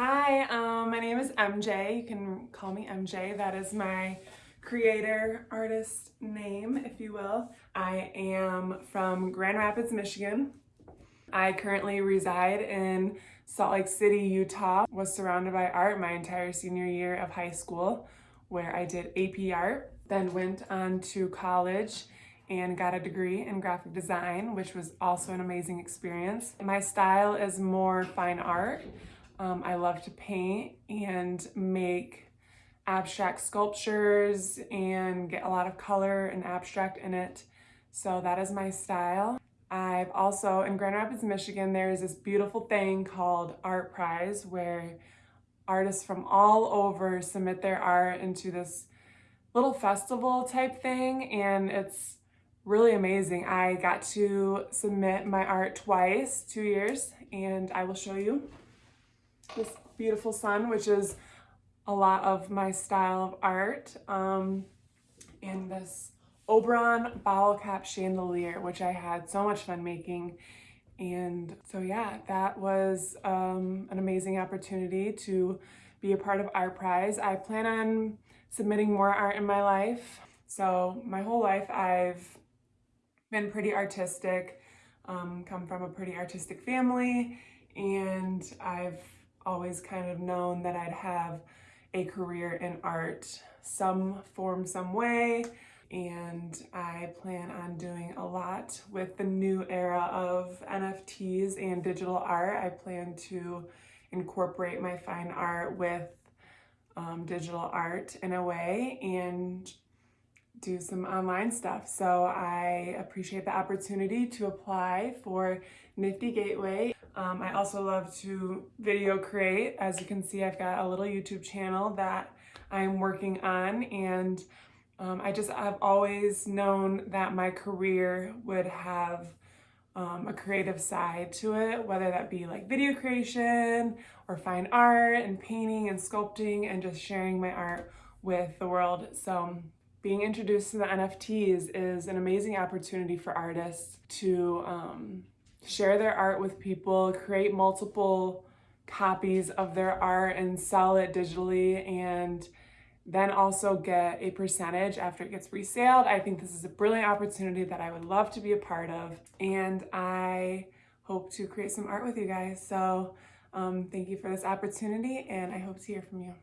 Hi, um, my name is MJ. You can call me MJ. That is my creator artist name, if you will. I am from Grand Rapids, Michigan. I currently reside in Salt Lake City, Utah. Was surrounded by art my entire senior year of high school where I did AP art. Then went on to college and got a degree in graphic design, which was also an amazing experience. My style is more fine art. Um, I love to paint and make abstract sculptures and get a lot of color and abstract in it. So that is my style. I've also, in Grand Rapids, Michigan, there's this beautiful thing called Art Prize where artists from all over submit their art into this little festival type thing and it's really amazing. I got to submit my art twice, two years, and I will show you this beautiful sun, which is a lot of my style of art. Um, and this Oberon bottle cap chandelier, which I had so much fun making. And so yeah, that was um, an amazing opportunity to be a part of Art Prize. I plan on submitting more art in my life. So my whole life I've been pretty artistic, um, come from a pretty artistic family, and I've always kind of known that I'd have a career in art some form, some way, and I plan on doing a lot with the new era of NFTs and digital art. I plan to incorporate my fine art with um, digital art in a way and do some online stuff. So I appreciate the opportunity to apply for Nifty Gateway. Um, I also love to video create. As you can see, I've got a little YouTube channel that I'm working on and um, I just, I've always known that my career would have um, a creative side to it, whether that be like video creation or fine art and painting and sculpting and just sharing my art with the world. So being introduced to the NFTs is an amazing opportunity for artists to um, share their art with people, create multiple copies of their art and sell it digitally and then also get a percentage after it gets resaled. I think this is a brilliant opportunity that I would love to be a part of and I hope to create some art with you guys. So um, thank you for this opportunity and I hope to hear from you.